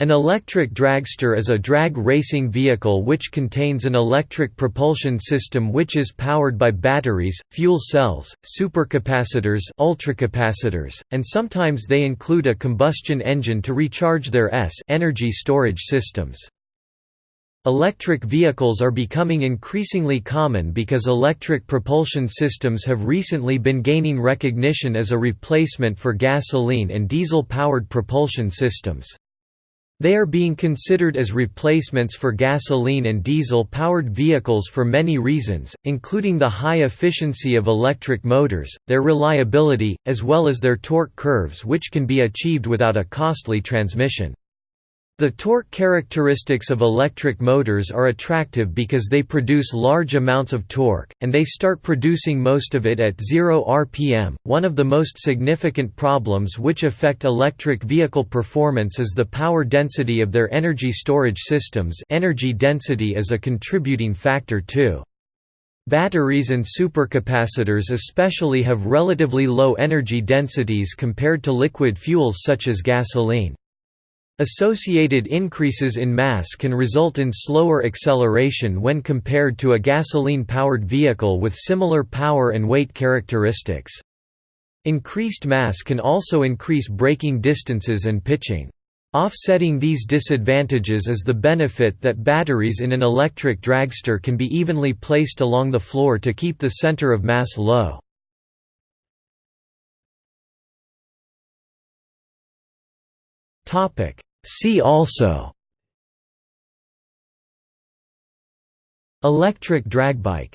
An electric dragster is a drag racing vehicle which contains an electric propulsion system which is powered by batteries, fuel cells, supercapacitors ultracapacitors, and sometimes they include a combustion engine to recharge their S energy storage systems. Electric vehicles are becoming increasingly common because electric propulsion systems have recently been gaining recognition as a replacement for gasoline and diesel-powered propulsion systems. They are being considered as replacements for gasoline and diesel-powered vehicles for many reasons, including the high efficiency of electric motors, their reliability, as well as their torque curves which can be achieved without a costly transmission. The torque characteristics of electric motors are attractive because they produce large amounts of torque, and they start producing most of it at 0 rpm. One of the most significant problems which affect electric vehicle performance is the power density of their energy storage systems. Energy density is a contributing factor too. Batteries and supercapacitors especially have relatively low energy densities compared to liquid fuels such as gasoline. Associated increases in mass can result in slower acceleration when compared to a gasoline-powered vehicle with similar power and weight characteristics. Increased mass can also increase braking distances and pitching. Offsetting these disadvantages is the benefit that batteries in an electric dragster can be evenly placed along the floor to keep the center of mass low. Topic See also Electric dragbike